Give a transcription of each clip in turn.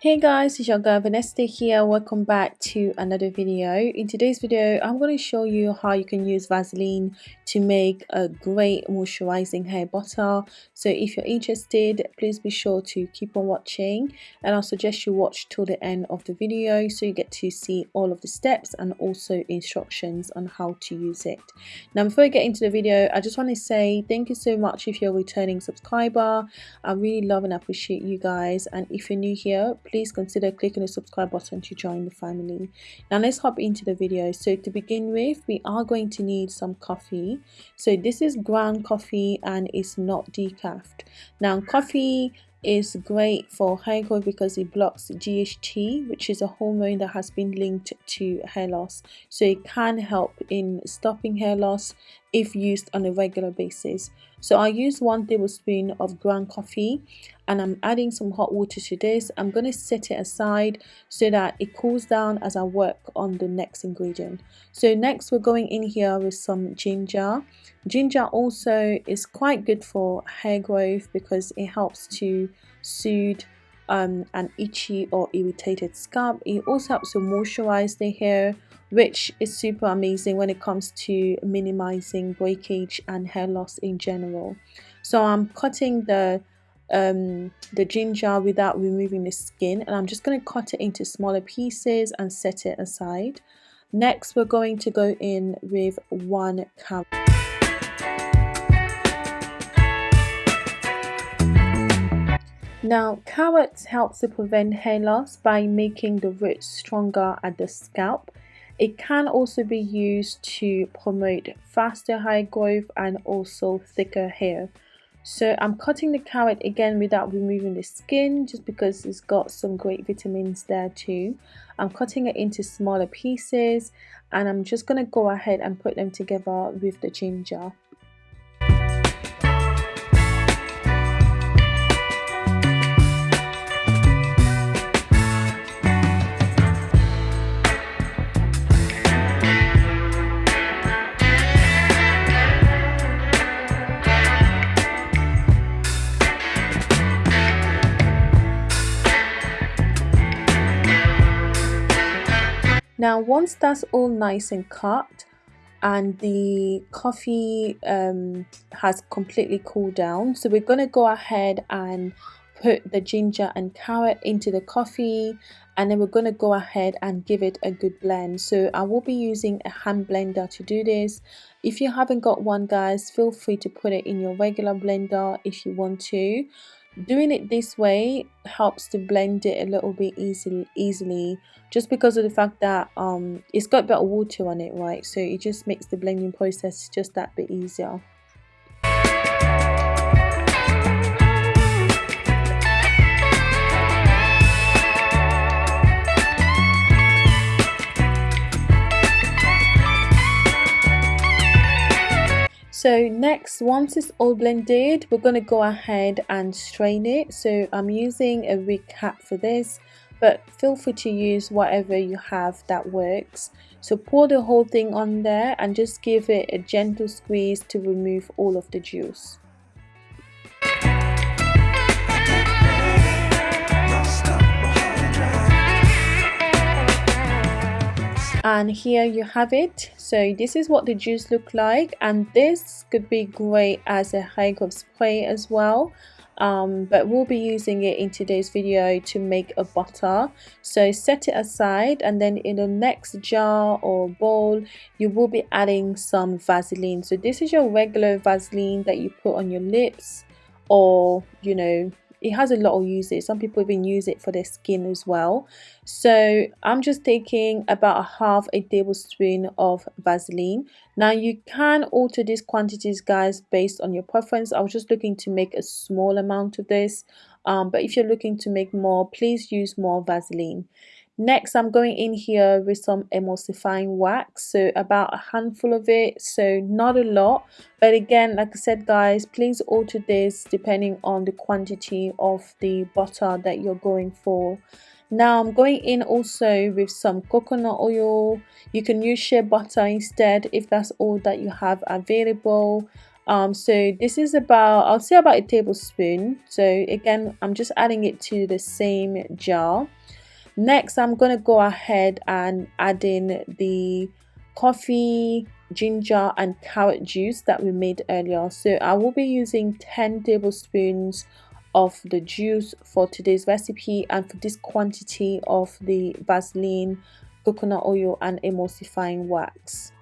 Hey guys, it's your girl Vanessa here. Welcome back to another video. In today's video, I'm going to show you how you can use Vaseline to make a great moisturizing hair butter. So if you're interested, please be sure to keep on watching and I'll suggest you watch till the end of the video so you get to see all of the steps and also instructions on how to use it. Now before I get into the video, I just want to say thank you so much if you're a returning subscriber. I really love and appreciate you guys and if you're new here, please consider clicking the subscribe button to join the family. Now let's hop into the video. So to begin with, we are going to need some coffee. So this is ground coffee and it's not decaf. Now coffee is great for hair growth because it blocks DHT which is a hormone that has been linked to hair loss. So it can help in stopping hair loss if used on a regular basis. So I use one tablespoon of ground coffee and I'm adding some hot water to this. I'm going to set it aside so that it cools down as I work on the next ingredient. So next we're going in here with some ginger. Ginger also is quite good for hair growth because it helps to soothe um, an itchy or irritated scalp. It also helps to moisturize the hair which is super amazing when it comes to minimizing breakage and hair loss in general. So I'm cutting the um, the ginger without removing the skin and I'm just going to cut it into smaller pieces and set it aside. Next we're going to go in with one carrot Now, carrots help to prevent hair loss by making the roots stronger at the scalp. It can also be used to promote faster hair growth and also thicker hair. So I'm cutting the carrot again without removing the skin just because it's got some great vitamins there too. I'm cutting it into smaller pieces and I'm just going to go ahead and put them together with the ginger. Now once that's all nice and cut and the coffee um, has completely cooled down so we're going to go ahead and put the ginger and carrot into the coffee and then we're going to go ahead and give it a good blend. So I will be using a hand blender to do this. If you haven't got one guys feel free to put it in your regular blender if you want to doing it this way helps to blend it a little bit easily easily just because of the fact that um it's got better water on it right? So it just makes the blending process just that bit easier So next, once it's all blended, we're going to go ahead and strain it. So I'm using a wig cap for this, but feel free to use whatever you have that works. So pour the whole thing on there and just give it a gentle squeeze to remove all of the juice. And here you have it. So this is what the juice look like. And this could be great as a hair growth spray as well. Um, but we'll be using it in today's video to make a butter. So set it aside. And then in the next jar or bowl you will be adding some Vaseline. So this is your regular Vaseline that you put on your lips or you know it has a lot of uses. Some people even use it for their skin as well. So i'm just taking about a half a tablespoon of vaseline. Now you can alter these quantities guys based on your preference. I was just looking to make a small amount of this. Um, but if you're looking to make more please use more vaseline Next, I'm going in here with some emulsifying wax, so about a handful of it, so not a lot. But again, like I said guys, please alter this depending on the quantity of the butter that you're going for. Now I'm going in also with some coconut oil. You can use shea butter instead if that's all that you have available. um so this is about i'll say about a tablespoon so again i'm just adding it to the same jar next i'm going to go ahead and add in the coffee ginger and carrot juice that we made earlier. So i will be using 10 tablespoons of the juice for today's recipe and for this quantity of the vaseline coconut oil and emulsifying wax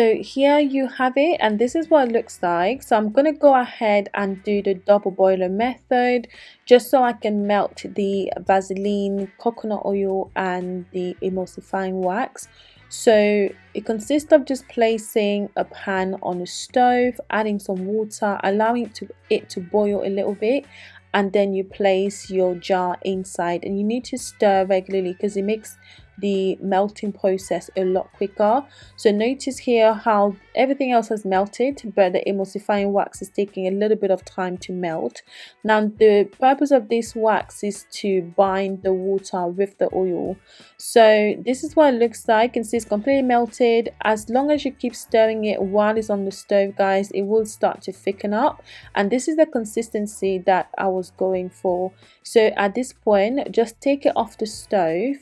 so here you have it and this is what it looks like. So i'm going to go ahead and do the double boiler method just so i can melt the vaseline coconut oil and the emulsifying wax. So it consists of just placing a pan on a stove adding some water allowing it to it to boil a little bit and then you place your jar inside. And you need to stir regularly because it makes the melting process a lot quicker. So notice here how everything else has melted but the emulsifying wax is taking a little bit of time to melt. Now the purpose of this wax is to bind the water with the oil. So this is what it looks like. And see it's completely melted. As long as you keep stirring it while it's on the stove guys it will start to thicken up. And this is the consistency that I was going for. So at this point just take it off the stove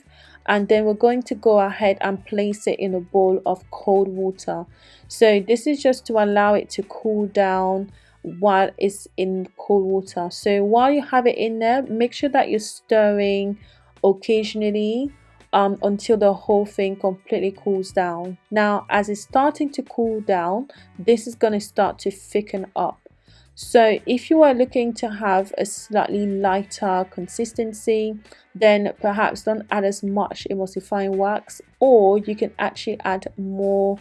and then we're going to go ahead and place it in a bowl of cold water. So this is just to allow it to cool down while it's in cold water. So while you have it in there make sure that you're stirring occasionally um, until the whole thing completely cools down. Now as it's starting to cool down this is going to start to thicken up so if you are looking to have a slightly lighter consistency, then perhaps don't add as much emulsifying wax or you can actually add more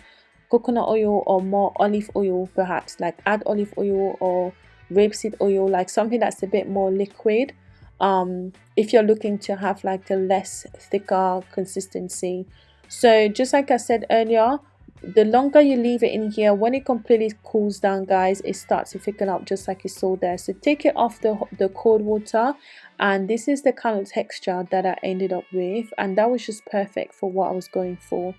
coconut oil or more olive oil perhaps like add olive oil or rapeseed oil like something that's a bit more liquid. Um, if you're looking to have like a less thicker consistency. So just like I said earlier the longer you leave it in here when it completely cools down guys it starts to thicken up just like you saw there. So take it off the, the cold water and this is the kind of texture that I ended up with and that was just perfect for what I was going for.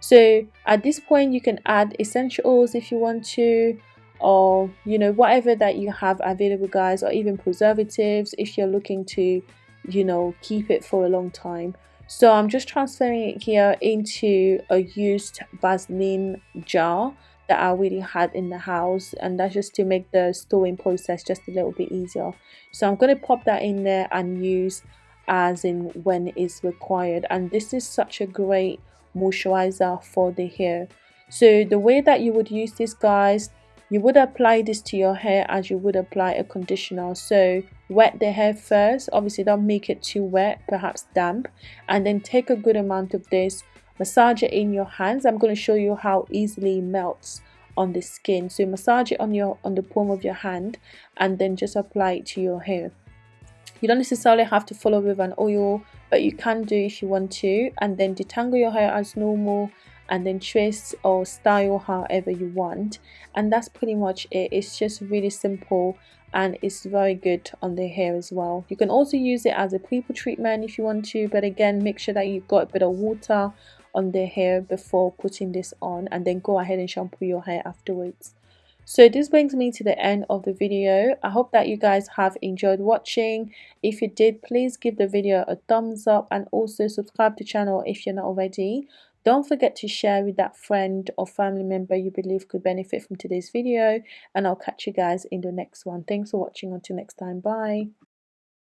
So at this point you can add essential oils if you want to or you know whatever that you have available guys or even preservatives if you're looking to you know keep it for a long time so I'm just transferring it here into a used Vaseline jar that I already had in the house and that's just to make the storing process just a little bit easier. So I'm going to pop that in there and use as in when it's required and this is such a great moisturizer for the hair. So the way that you would use this guys you would apply this to your hair as you would apply a conditioner so wet the hair first. Obviously don't make it too wet perhaps damp and then take a good amount of this massage it in your hands. I'm going to show you how easily melts on the skin. So massage it on your on the palm of your hand and then just apply it to your hair. You don't necessarily have to follow with an oil but you can do if you want to and then detangle your hair as normal and then twist or style however you want. And that's pretty much it. It's just really simple and it's very good on the hair as well. You can also use it as a pre-poo treatment if you want to but again make sure that you've got a bit of water on the hair before putting this on and then go ahead and shampoo your hair afterwards. So this brings me to the end of the video. I hope that you guys have enjoyed watching. If you did please give the video a thumbs up and also subscribe to the channel if you're not already don't forget to share with that friend or family member you believe could benefit from today's video and I'll catch you guys in the next one. Thanks for watching. Until next time. Bye.